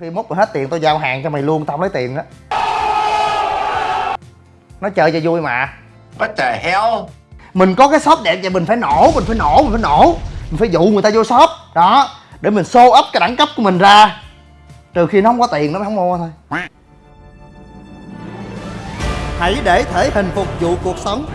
nhiều khi mốt rồi hết tiền tôi giao hàng cho mày luôn tao không lấy tiền đó nó chơi cho vui mà. What the hell? mình có cái shop đẹp vậy mình phải nổ mình phải nổ mình phải nổ. Mình phải dụ người ta vô shop. Đó để mình show up cái đẳng cấp của mình ra. Trừ khi nó không có tiền nó mới không mua thôi. Hãy để thể hình phục vụ cuộc sống.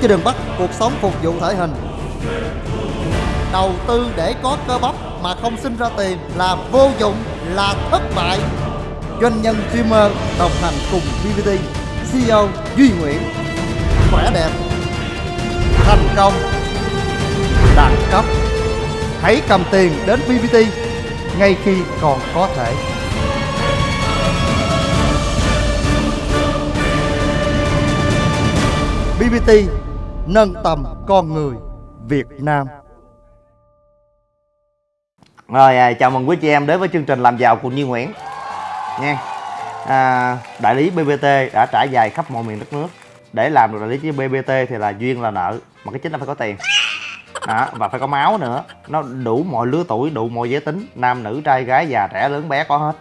Chứ đừng bắt cuộc sống phục vụ thể hình đầu tư để có cơ bắp mà không sinh ra tiền là vô dụng là thất bại. Doanh nhân streamer đồng hành cùng VVT, CEO Duy Nguyễn. Khỏe đẹp thành công đẳng cấp. Hãy cầm tiền đến VVT ngay khi còn có thể. BBT nâng tầm con người Việt Nam rồi à, chào mừng quý chị em đến với chương trình làm giàu cùng Như Nguyễn. Nha. À, đại lý BBT đã trải dài khắp mọi miền đất nước. Để làm được đại lý với BBT thì là duyên là nợ mà cái chính là phải có tiền. Đó, và phải có máu nữa. Nó đủ mọi lứa tuổi đủ mọi giới tính nam nữ trai gái già trẻ lớn bé có hết.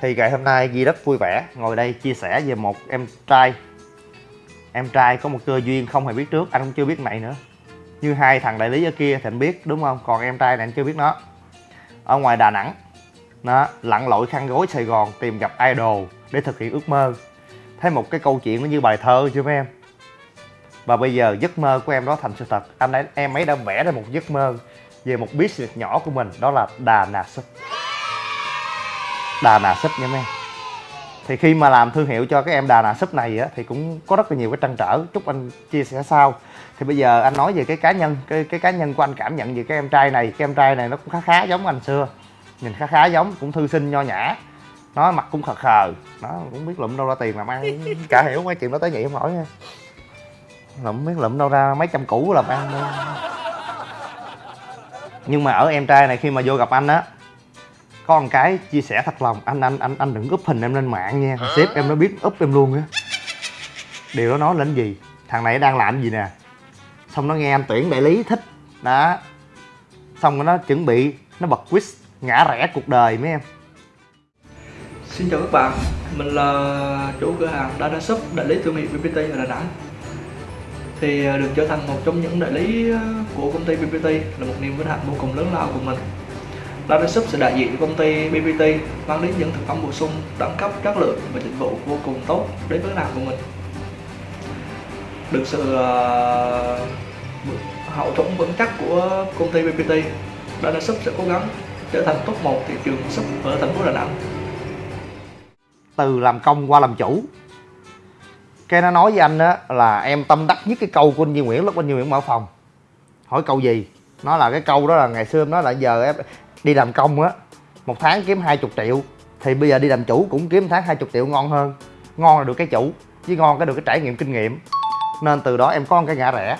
Thì ngày hôm nay Di rất vui vẻ ngồi đây chia sẻ về một em trai. Em trai có một cơ duyên không hề biết trước anh cũng chưa biết này nữa. Như hai thằng đại lý ở kia thì anh biết đúng không? Còn em trai này anh chưa biết nó ở ngoài Đà Nẵng. Nó lặn lội khăn gối Sài Gòn tìm gặp idol để thực hiện ước mơ. Thấy một cái câu chuyện nó như bài thơ chưa mấy em? Và bây giờ giấc mơ của em đó thành sự thật. Anh ấy em ấy đã vẽ ra một giấc mơ về một business nhỏ của mình, đó là đà nà súp. Đà nà súp nha mấy em thì khi mà làm thương hiệu cho cái em đà nà súp này á thì cũng có rất là nhiều cái trăn trở. Chúc anh chia sẻ sau. Thì bây giờ anh nói về cái cá nhân cái cái cá nhân của anh cảm nhận về cái em trai này. Cái em trai này nó cũng khá khá giống anh xưa. Nhìn khá khá giống cũng thư sinh nho nhã. Nó mặt cũng khờ khờ. Nó cũng biết lụm đâu ra tiền làm ăn cả hiểu mấy chuyện đó tới nhị không nổi nha. Lụm biết lụm đâu ra mấy trăm củ làm ăn đâu nhưng mà ở em trai này khi mà vô gặp anh á có một cái chia sẻ thật lòng anh anh anh anh đừng úp hình em lên mạng nha. Sếp em nó biết úp em luôn á. Điều đó nói lên gì? Thằng này đang làm gì nè? Xong nó nghe anh tuyển đại lý thích. Đó. Xong rồi nó chuẩn bị nó bật quiz ngã rẽ cuộc đời mấy em. Xin chào các bạn, mình là chủ cửa hàng Data Shop đại lý thương hiệu BBT ở Đà Nẵng. Thì à, được trở thành một trong những đại lý à, của công ty BBT là một niềm vinh hạnh vô cùng lớn lao của mình Data Shop sẽ đại diện cho công ty BBT mang đến những thực phẩm bổ sung đẳng cấp chất lượng và dịch vụ vô cùng tốt đến với làm hàng của mình. Được sự uh, hậu thuẫn vững chắc của công ty BBT Data Shop sẽ cố gắng trở thành top 1 thị trường shop ở thành phố Đà Nẵng. Từ làm công qua làm chủ. Cái nó nói với anh á là em tâm đắc nhất cái câu của anh Duy Nguyễn lúc anh Duy Nguyễn mở phòng. Hỏi câu gì? Nó là cái câu đó là ngày xưa em nói là giờ em đi làm công á một tháng kiếm 20 triệu thì bây giờ đi làm chủ cũng kiếm tháng 20 triệu ngon hơn. Ngon là được cái chủ chứ ngon cái được cái trải nghiệm kinh nghiệm. Nên từ đó em có một cái ngã rẻ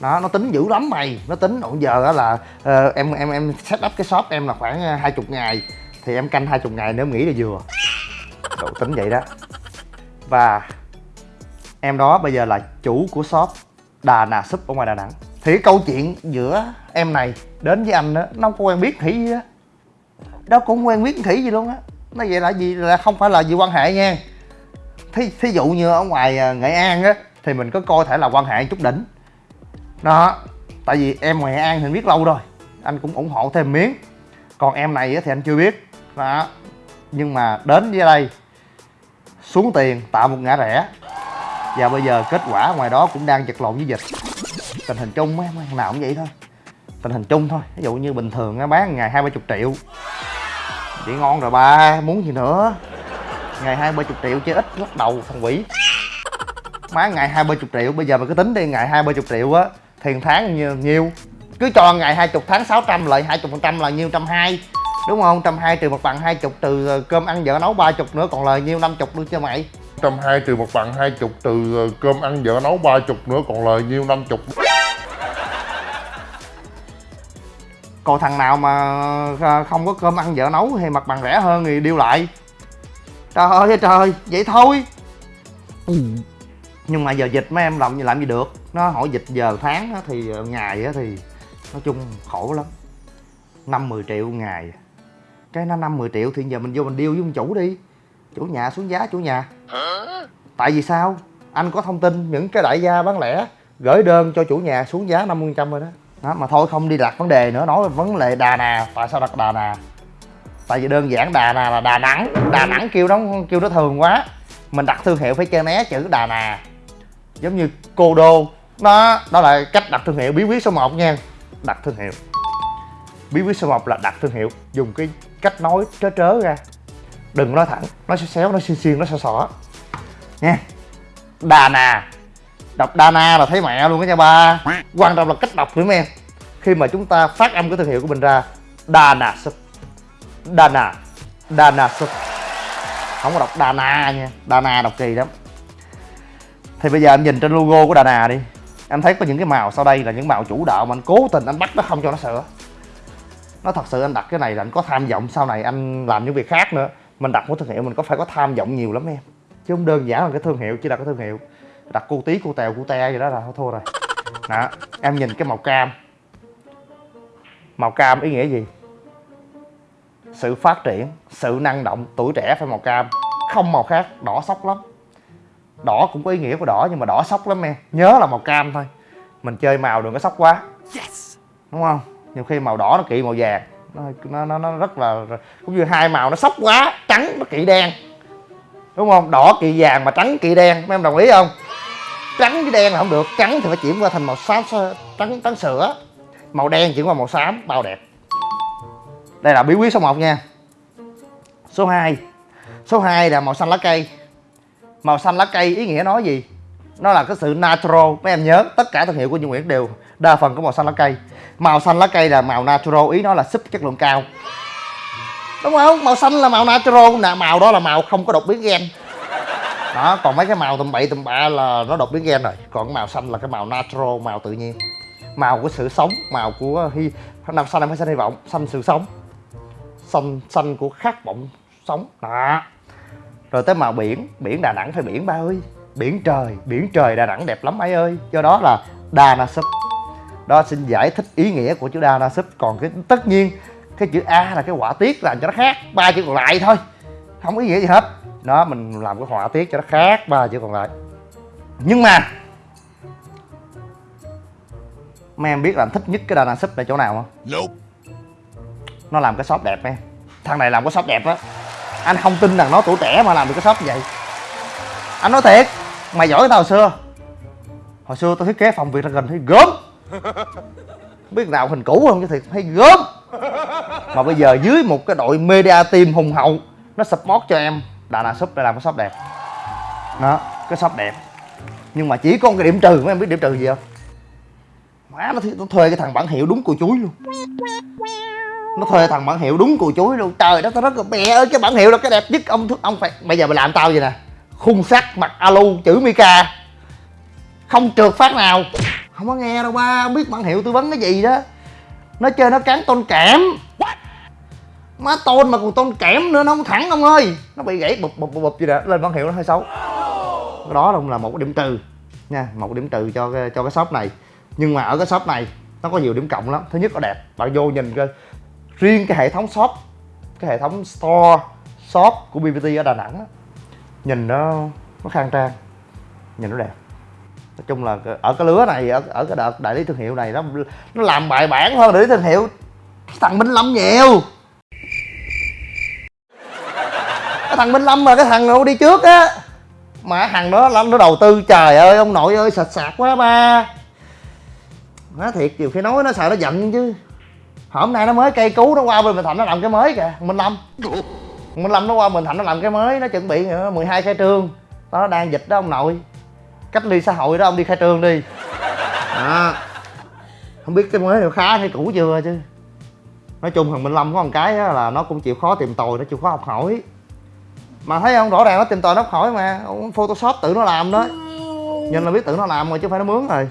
đó nó tính dữ lắm mày nó tính. Ổn giờ đó là uh, em em em set up cái shop em là khoảng ờ, hai chục ngày thì em canh hai chục ngày nếu nghỉ nghĩ là vừa. Độ tính vậy đó. Và Em đó bây giờ là chủ của shop Đà Nà Súp ở ngoài Đà Nẵng. Thì cái câu chuyện giữa em này đến với anh đó Nó không có quen biết khỉ gì á. Đó cũng quen biết khỉ gì luôn á. Nó vậy là gì? Là không phải là gì quan hệ nha. Thí, thí dụ như ở ngoài à, Nghệ An á Thì mình có coi thể là quan hệ chút đỉnh. Đó Tại vì em ngoài Nghệ An thì biết lâu rồi. Anh cũng ủng hộ thêm miếng. Còn em này thì anh chưa biết. Đó Nhưng mà đến với đây xuống tiền tạo một ngã rẽ. Và bây giờ kết quả ngoài đó cũng đang vật lộn với dịch. Tình hình chung mấy em nào cũng vậy thôi tình hình chung thôi. Ví dụ như bình thường á bán ngày hai ba chục triệu. Chị ngon rồi ba muốn gì nữa? Ngày hai ba chục triệu chứ ít lắc đầu thằng quỷ. Má ngày hai ba chục triệu bây giờ mà cứ tính đi ngày hai ba chục triệu á thì tháng nhiêu, nhiêu. Cứ cho ngày hai chục tháng 600 lợi hai chục phần trăm là nhiêu trăm hai. Đúng không? Trăm hai trừ một bằng hai chục từ ờ, cơm ăn vợ nấu ba chục nữa còn lời nhiêu năm chục luôn cho mày. Trăm hai trừ một bằng hai chục từ ờ, cơm ăn vợ nấu ba chục nữa còn lời nhiêu năm chục còn thằng nào mà ờ, không có cơm ăn vợ nấu thì mặt bằng rẻ hơn thì điêu lại. Trời ơi trời vậy thôi. Nhưng mà giờ dịch mấy em làm gì làm gì được. Nó hỏi dịch giờ tháng thì ngày thì nói chung khổ lắm. Năm mười triệu ngày. Cái nó năm 10 triệu thì giờ mình vô mình deal với ông chủ đi. Chủ nhà xuống giá chủ nhà. Tại vì sao? Anh có thông tin những cái đại gia bán lẻ gửi đơn cho chủ nhà xuống giá 50 trăm rồi đó đó, mà thôi không đi đặt vấn đề nữa, nói về vấn đề đà nà. Tại sao đặt đà nà? Tại vì đơn giản đà nà là đà nẵng. Đà nẵng kêu nó kêu nó thường quá. Mình đặt thương hiệu phải che né chữ đà nà. Giống như cô đô. Đó đó là cách đặt thương hiệu. Bí quyết số 1 nha. Đặt thương hiệu. Bí quyết số 1 là đặt thương hiệu. Dùng cái cách nói trớ trớ ra. Đừng nói thẳng. Nói xéo xéo nói xiên xiên nói xỏ xỏ. Nha. Đà nà đọc Dana là thấy mẹ luôn đó nha ba. Quan trọng là cách đọc nữa em khi mà chúng ta phát âm cái thương hiệu của mình ra Dana, nà dana dana nà không có đọc Dana nha Dana đọc kỳ lắm. Thì bây giờ em nhìn trên logo của Dana đi. Em thấy có những cái màu sau đây là những màu chủ đạo mà anh cố tình anh bắt nó không cho nó sửa. Nó thật sự anh đặt cái này là anh có tham vọng sau này anh làm những việc khác nữa. Mình đặt một thương hiệu mình có phải có tham vọng nhiều lắm em. Chứ không đơn giản là cái thương hiệu chỉ là cái thương hiệu đặt cô tí cô tèo cô te gì đó là thôi thua rồi. Đó em nhìn cái màu cam. Màu cam ý nghĩa gì? Sự phát triển sự năng động tuổi trẻ phải màu cam không màu khác đỏ sốc lắm. Đỏ cũng có ý nghĩa của đỏ nhưng mà đỏ sốc lắm em. Nhớ là màu cam thôi. Mình chơi màu đừng có sốc quá. Đúng không? Nhiều khi màu đỏ nó kỵ màu vàng. Nó nó, nó rất là cũng như hai màu nó sốc quá trắng nó kỵ đen. Đúng không? Đỏ kỵ vàng mà trắng kỵ đen mấy em đồng ý không trắng với đen là không được. Trắng thì phải chuyển qua thành màu xám trắng trắng sữa. Màu đen chuyển qua màu xám, bao đẹp. Đây là bí quyết số 1 nha. Số 2 số 2 là màu xanh lá cây. Màu xanh lá cây ý nghĩa nói gì? Nó là cái sự natural. Mấy em nhớ, tất cả thương hiệu của Như Nguyễn đều đa phần có màu xanh lá cây. Màu xanh lá cây là màu natural, ý nó là súp chất lượng cao. Đúng không? Màu xanh là màu natural. Nè, màu đó là màu không có đột biến gen đó, còn mấy cái màu tầm bậy, tầm bạ là nó đột biến gen rồi. Còn cái màu xanh là cái màu natural, màu tự nhiên. Màu của sự sống, màu của hy, năm xanh em phải xanh hy vọng, xanh sự sống. Xanh xanh của khát vọng sống. Đó. Rồi tới màu biển biển đà nẵng phải biển ba ơi. Biển trời biển trời đà nẵng đẹp lắm ấy ơi. Do đó là đà na súp. Đó, xin giải thích ý nghĩa của chữ đa na súp. Còn cái, tất nhiên, cái chữ a là cái họa tiết làm cho nó khác. Ba chữ còn lại thôi. Không có ý nghĩa gì hết đó mình làm cái họa tiết cho nó khác ba chữ còn lại. Nhưng mà mấy em biết làm thích nhất cái na súp là chỗ nào không? Nope. nó làm cái shop đẹp em. Thằng này làm cái shop đẹp á. Anh không tin rằng nó tuổi trẻ mà làm được cái shop như vậy. Anh nói thiệt mày giỏi tao hồi xưa. Hồi xưa tao thiết kế phòng việc là gần thấy gớm. Biết nào hình cũ không chứ thiệt thấy gớm. Mà bây giờ dưới một cái đội media team hùng hậu nó support cho em đà nẵng shop để làm cái shop đẹp. Đó cái shop đẹp. Nhưng mà chỉ có cái điểm trừ mấy em biết điểm trừ gì không? Má nó, nó thuê cái thằng bản hiệu đúng cùi chuối luôn. Nó thuê thằng bản hiệu đúng cùi chuối luôn. Trời đất tao rất là mẹ ơi cái bản hiệu là cái đẹp nhất. Ông ông phải bây giờ mày làm tao vậy nè. Khung sắt mặt alu chữ mica không trượt phát nào. Không có nghe đâu ba. Không biết bản hiệu tư vấn cái gì đó. Nó chơi nó cán tôn kẽm má tôn mà còn tôn kẽm nữa nó không thẳng ông ơi. Nó bị gãy bụp bụp bụp bụp gì đó. Lên bản hiệu nó hơi xấu cái đó cũng là một điểm trừ nha. Một điểm trừ cho cái, cho cái shop này. Nhưng mà ở cái shop này nó có nhiều điểm cộng lắm. Thứ nhất là đẹp. Bạn vô nhìn coi. Riêng cái hệ thống shop cái hệ thống store shop của BBT ở Đà Nẵng á, nhìn nó nó khang trang. Nhìn nó đẹp. Nói chung là ở cái lứa này ở, ở cái đợt đại lý thương hiệu này nó nó làm bài bản hơn đại lý thương hiệu. Thằng Minh Lâm nhiều. Cái thằng Minh Lâm mà cái thằng nó đi trước á. Mà thằng đó nó nó đầu tư trời ơi ông nội ơi sạch sạc quá ba. Nói thiệt nhiều khi nói nó sợ nó giận chứ. Hôm nay nó mới cây cứu nó qua bên Bình Thạnh nó làm cái mới kìa Minh Lâm. Minh Lâm nó qua Bình Thạnh nó làm cái mới nó chuẩn bị ờ, nữa 12 khai trương. Nó đang dịch đó ông nội. Cách ly xã hội đó ông đi khai trương đi. À, không biết cái mới nào khá hay cũ chưa chứ. Nói chung thằng Minh Lâm có một cái là nó cũng chịu khó tìm tòi nó chịu khó học hỏi mà thấy không? Rõ ràng nó tìm tòi nó học hỏi mà photoshop tự nó làm đó. Nhìn là biết tự nó làm rồi chứ không phải nó mướn rồi.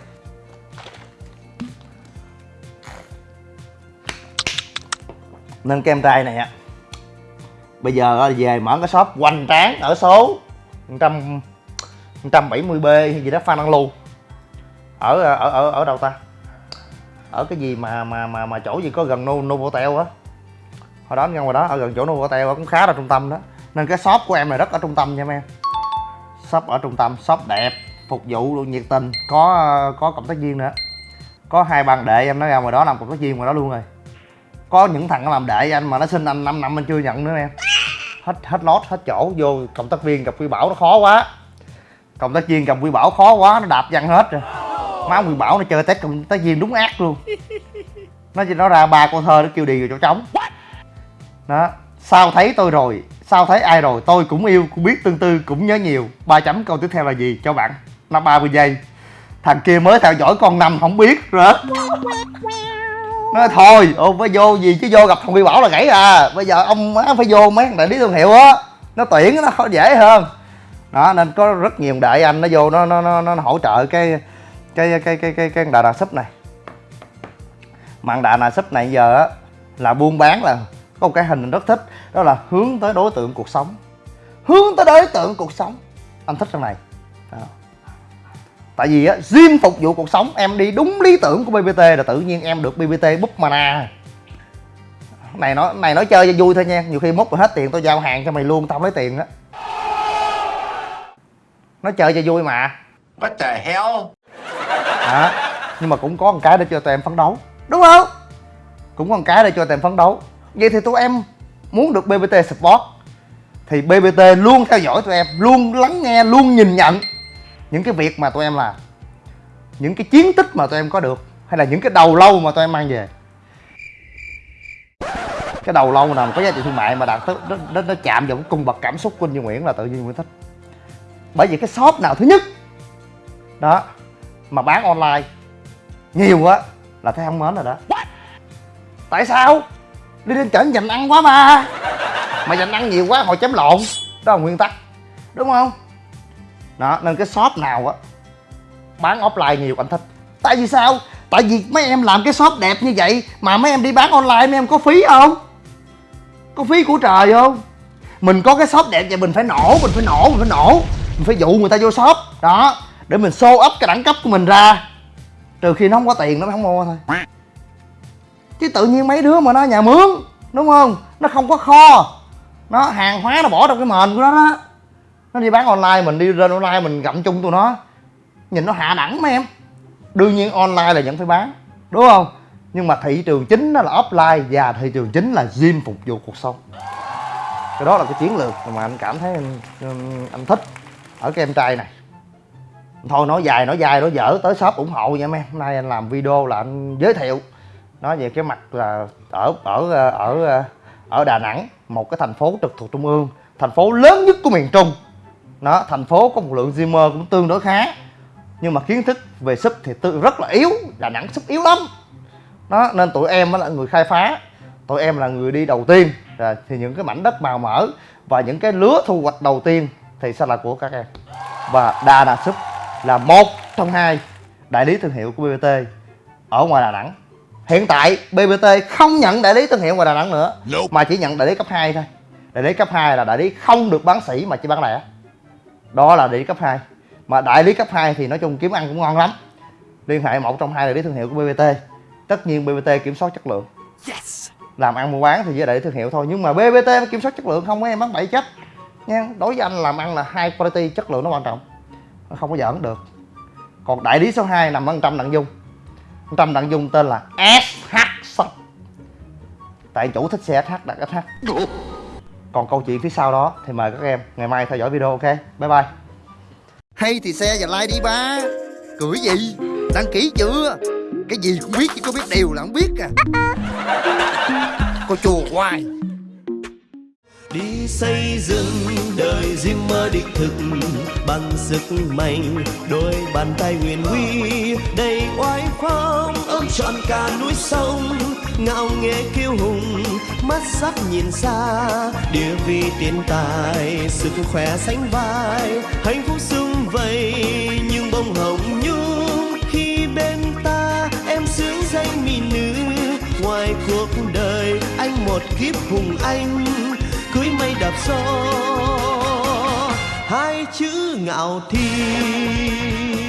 Nên kem trai này á. Bây giờ về mở cái shop hoành tráng ở số 100 170 b hay gì đó phan đăng lưu. Ở ở ở ở đâu ta? Ở cái gì mà mà mà mà chỗ gì có gần no Novotel á. Hồi đó ngăn ngoài đó ở gần chỗ teo cũng khá là trung tâm đó nên cái shop của em này rất ở trung tâm nha em. Shop ở trung tâm shop đẹp phục vụ luôn nhiệt tình. Có có cộng tác viên nữa. Có hai bạn đệ em nói ra ngoài đó làm cộng tác viên ngoài đó luôn rồi. Có những thằng nó làm đệ anh mà nó xin anh 5 năm anh chưa nhận nữa em. Hết hết lót hết chỗ vô cộng tác viên gặp quy bảo nó khó quá. Cộng tác viên gặp quy bảo khó quá nó đạp văng hết rồi. Má quy bảo nó chơi test cộng tác viên đúng ác luôn. Nó chỉ nó ra ba con thơ nó kêu đi rồi chỗ trống. Đó sao thấy tôi rồi sao thấy ai rồi tôi cũng yêu cũng biết tương tư cũng nhớ nhiều. Ba chấm câu tiếp theo là gì? Cho bạn. Năm ba mươi giây thằng kia mới theo dõi con năm không biết rồi nói thôi ô phải vô gì chứ vô gặp thằng Huy bảo là gãy à. Bây giờ ông má phải vô mấy thằng đại lý thương hiệu á. Nó tuyển nó khó dễ hơn. Đó nên có rất nhiều đại anh nó vô nó nó nó, nó hỗ trợ cái cái cái cái cái cái đà đà súp này. Mặn đà đà súp này giờ á là buôn bán là có một cái hình mình rất thích đó là hướng tới đối tượng cuộc sống. Hướng tới đối tượng cuộc sống. Anh thích trong này. Đó. tại vì á gym phục vụ cuộc sống em đi đúng lý tưởng của bbt là tự nhiên em được bbt búp mana. Này nói này nói chơi cho vui thôi nha. Nhiều khi mốt rồi hết tiền tôi giao hàng cho mày luôn tao lấy tiền đó nói chơi cho vui mà. What the hell? đó. Nhưng mà cũng có một cái để cho tụi em phấn đấu. Đúng không? Cũng có một cái để cho tụi em phấn đấu vậy thì tụi em muốn được bbt support thì bbt luôn theo dõi tụi em luôn lắng nghe luôn nhìn nhận những cái việc mà tụi em làm những cái chiến tích mà tụi em có được hay là những cái đầu lâu mà tụi em mang về. Cái đầu lâu nào mà có giá trị thương mại mà đạt tới nó, nó, nó chạm vào cái cung bậc cảm xúc của anh Duy Nguyễn là tự nhiên Nguyễn thích. Bởi vì cái shop nào thứ nhất đó mà bán online nhiều quá là thấy không mến rồi đó. Tại sao? Đi lên trển dành ăn quá mà mà dành ăn nhiều quá hồi chém lộn. Đó là nguyên tắc. Đúng không? Đó, nên cái shop nào á, bán offline nhiều anh thích. Tại vì sao? Tại vì mấy em làm cái shop đẹp như vậy mà mấy em đi bán online, mấy em có phí không? Có phí của trời không? Mình có cái shop đẹp vậy mình phải nổ, mình phải nổ, mình phải nổ. Mình phải dụ người ta vô shop. Đó, để mình show up cái đẳng cấp của mình ra. Trừ khi nó không có tiền nó mới không mua thôi chứ tự nhiên mấy đứa mà nó nhà mướn đúng không? Nó không có kho. Nó hàng hóa nó bỏ trong cái mền của nó đó. Nó đi bán online mình đi lên online mình gặm chung tụi nó. Nhìn nó hạ đẳng mấy em. Đương nhiên online là vẫn phải bán đúng không? Nhưng mà thị trường chính nó là offline và thị trường chính là gym phục vụ cuộc sống. Cái đó là cái chiến lược mà anh cảm thấy anh, anh thích ở cái em trai này. Thôi nói dài nói dài nói dở tới shop ủng hộ nha mấy em. Hôm nay anh làm video là anh giới thiệu nói về cái mặt là ở ở ờ, ở ờ, ở Đà Nẵng, một cái thành phố trực thuộc trung ương, thành phố lớn nhất của miền Trung. Nó thành phố có một lượng Zimmer cũng tương đối khá, nhưng mà kiến thức về súp thì tư, rất là yếu, Đà Nẵng súp yếu lắm. Đó, nên tụi em là người khai phá. Tụi em là người đi đầu tiên, rồi thì những cái mảnh đất màu mỡ và những cái lứa thu hoạch đầu tiên thì sẽ là của các em. Và Đà Nẵng súp là một trong hai đại lý thương hiệu của BBT ở ngoài Đà Nẵng hiện tại BBT không nhận đại lý thương hiệu ngoài Đà Nẵng nữa mà chỉ nhận đại lý cấp 2 thôi. Đại lý cấp 2 là đại lý không được bán sỉ mà chỉ bán lẻ. Đó là đại lý cấp 2 mà đại lý cấp 2 thì nói chung kiếm ăn cũng ngon lắm. Liên hệ một trong hai đại lý thương hiệu của BBT tất nhiên BBT kiểm soát chất lượng. Làm ăn mua bán thì với đại lý thương hiệu thôi. Nhưng mà BBT kiểm soát chất lượng không mấy em bán bậy chết nha đối với anh làm ăn là hai quality chất lượng nó quan trọng. Nó không có giỡn được. Còn đại lý số 2 nằm ở trăm đặng dung trăm đặng dung tên là SH Shop tại chủ thích xe SH đặt SH còn câu chuyện phía sau đó thì mời các em ngày mai theo dõi video ok? Bye bye. Hay thì xe và like đi ba. Cười gì? Đăng ký chưa? Cái gì cũng biết chứ có biết điều là không biết à. Cô chùa hoài đi xây dựng đời riêng mơ đích thực bằng sức mạnh, đôi bàn tay huyền huy, đầy oai phong, ôm trọn cả núi sông. Ngạo nghễ kiêu hùng, mắt sắc nhìn xa, địa vị tiền tài, sức khỏe sánh vai. Hạnh phúc sung vầy, nhưng bông hồng nhung. Khi bên ta em sướng danh mỹ nữ, ngoài cuộc đời anh một kiếp hùng anh cưới mây đạp gió hai chữ ngạo thiên.